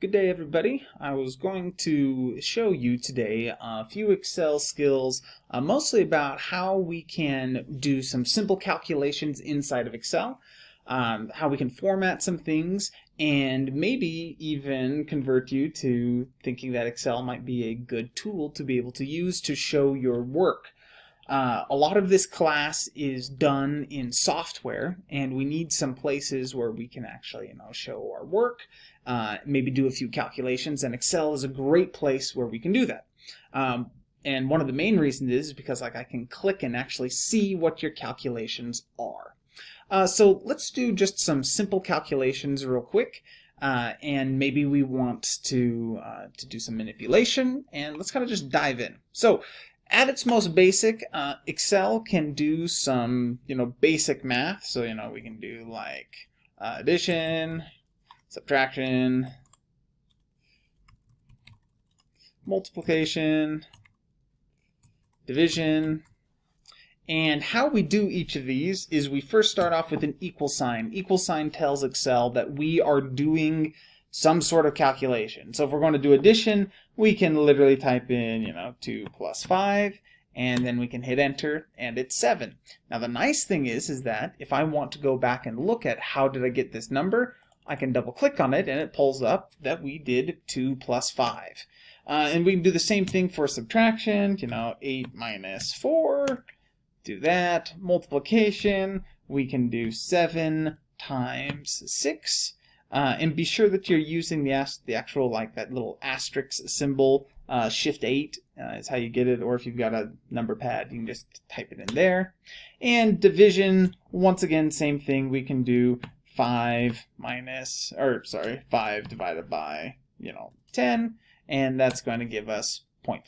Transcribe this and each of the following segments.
Good day everybody. I was going to show you today a few Excel skills uh, mostly about how we can do some simple calculations inside of Excel, um, how we can format some things, and maybe even convert you to thinking that Excel might be a good tool to be able to use to show your work. Uh, a lot of this class is done in software and we need some places where we can actually you know show our work uh, maybe do a few calculations and Excel is a great place where we can do that. Um, and one of the main reasons is because like I can click and actually see what your calculations are. Uh, so let's do just some simple calculations real quick uh, and maybe we want to uh, to do some manipulation and let's kind of just dive in. So at its most basic, uh, Excel can do some, you know, basic math. So, you know, we can do like uh, addition, subtraction, multiplication, division. And how we do each of these is we first start off with an equal sign. Equal sign tells Excel that we are doing some sort of calculation. So if we're going to do addition, we can literally type in, you know, 2 plus 5, and then we can hit enter, and it's 7. Now the nice thing is, is that if I want to go back and look at how did I get this number, I can double click on it, and it pulls up that we did 2 plus 5. Uh, and we can do the same thing for subtraction, you know, 8 minus 4, do that. Multiplication, we can do 7 times 6, uh, and be sure that you're using the, the actual, like that little asterisk symbol, uh, Shift 8 uh, is how you get it, or if you've got a number pad, you can just type it in there. And division, once again, same thing, we can do 5 minus, or sorry, 5 divided by, you know, 10, and that's going to give us 0.5.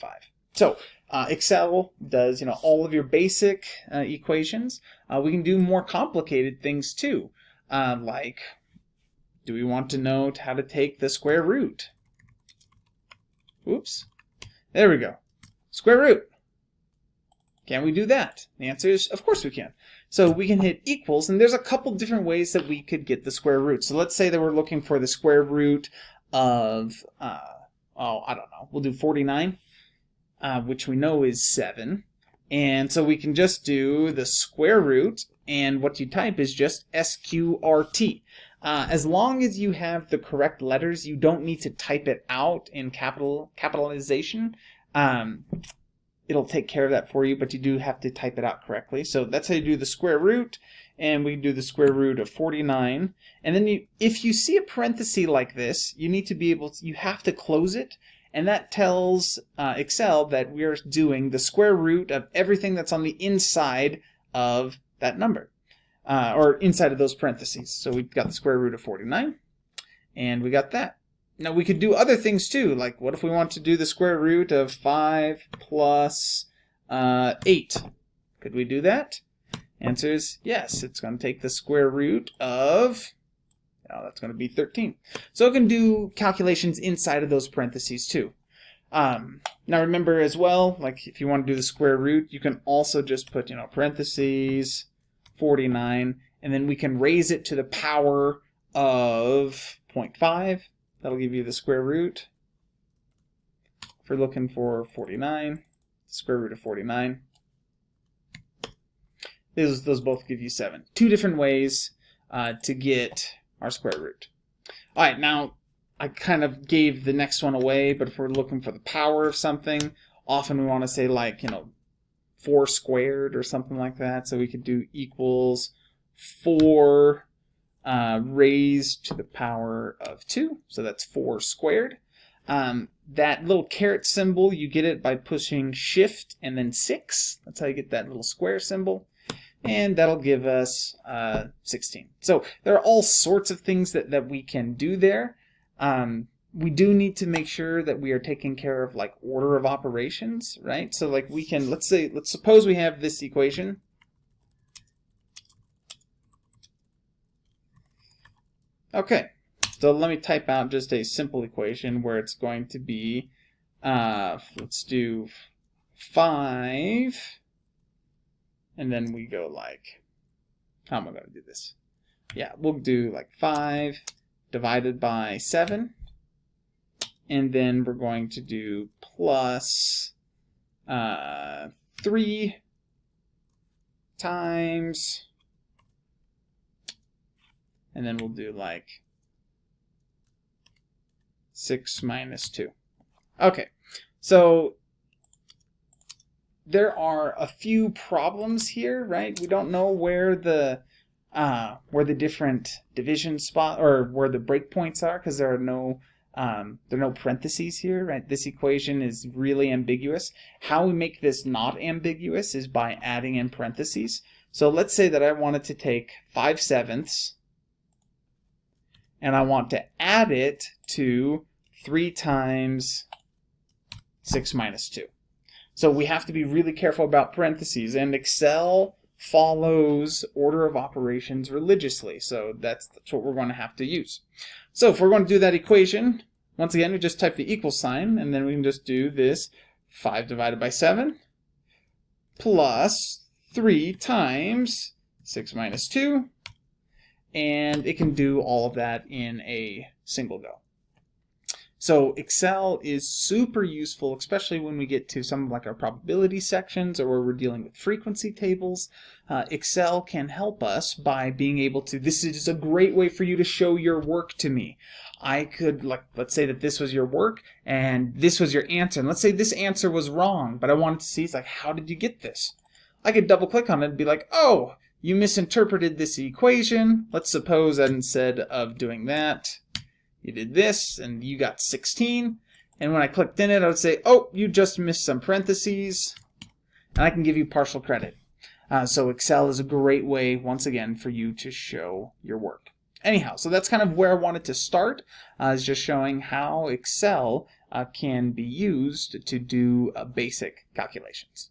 So uh, Excel does, you know, all of your basic uh, equations. Uh, we can do more complicated things too, uh, like do we want to know how to take the square root? Oops. There we go. Square root. Can we do that? The answer is, of course we can. So we can hit equals, and there's a couple different ways that we could get the square root. So let's say that we're looking for the square root of, uh, oh, I don't know, we'll do 49, uh, which we know is 7. And so we can just do the square root, and what you type is just SQRT. Uh, as long as you have the correct letters, you don't need to type it out in capital capitalization. Um, it'll take care of that for you, but you do have to type it out correctly. So that's how you do the square root, and we do the square root of 49. And then you, if you see a parenthesis like this, you need to be able to, you have to close it, and that tells uh, Excel that we're doing the square root of everything that's on the inside of that number uh, or inside of those parentheses. So we've got the square root of 49, and we got that. Now we could do other things too, like what if we want to do the square root of 5 plus uh, 8? Could we do that? Answer is yes, it's going to take the square root of, oh, that's going to be 13. So it can do calculations inside of those parentheses too. Um, now remember as well, like if you want to do the square root, you can also just put, you know, parentheses, 49, and then we can raise it to the power of 0.5. That'll give you the square root. If we're looking for 49, square root of 49. Those, those both give you 7. Two different ways uh, to get our square root. All right, now I kind of gave the next one away, but if we're looking for the power of something, often we want to say like, you know, 4 squared or something like that. So we could do equals 4 uh, raised to the power of 2. So that's 4 squared. Um, that little caret symbol, you get it by pushing shift and then 6. That's how you get that little square symbol. And that'll give us uh, 16. So there are all sorts of things that, that we can do there. Um, we do need to make sure that we are taking care of like order of operations, right? So like we can, let's say, let's suppose we have this equation. Okay, so let me type out just a simple equation where it's going to be, uh, let's do 5, and then we go like, how am I going to do this? Yeah, we'll do like 5 divided by 7 and then we're going to do plus uh, 3 times, and then we'll do like 6 minus 2. Okay, so there are a few problems here, right? We don't know where the uh, where the different division spot or where the breakpoints are because there are no um, there are no parentheses here, right? This equation is really ambiguous. How we make this not ambiguous is by adding in parentheses. So let's say that I wanted to take 5 sevenths and I want to add it to 3 times 6 minus 2. So we have to be really careful about parentheses, and Excel follows order of operations religiously. So that's, that's what we're going to have to use. So if we're going to do that equation, once again, we just type the equal sign, and then we can just do this 5 divided by 7 plus 3 times 6 minus 2, and it can do all of that in a single go. So Excel is super useful, especially when we get to some of like our probability sections or where we're dealing with frequency tables. Uh, Excel can help us by being able to, this is a great way for you to show your work to me. I could, like, let's say that this was your work and this was your answer. And let's say this answer was wrong, but I wanted to see, it's like, how did you get this? I could double click on it and be like, oh, you misinterpreted this equation. Let's suppose that instead of doing that, you did this and you got 16 and when I clicked in it I would say oh you just missed some parentheses. And I can give you partial credit. Uh, so Excel is a great way once again for you to show your work. Anyhow so that's kind of where I wanted to start uh, is just showing how Excel uh, can be used to do uh, basic calculations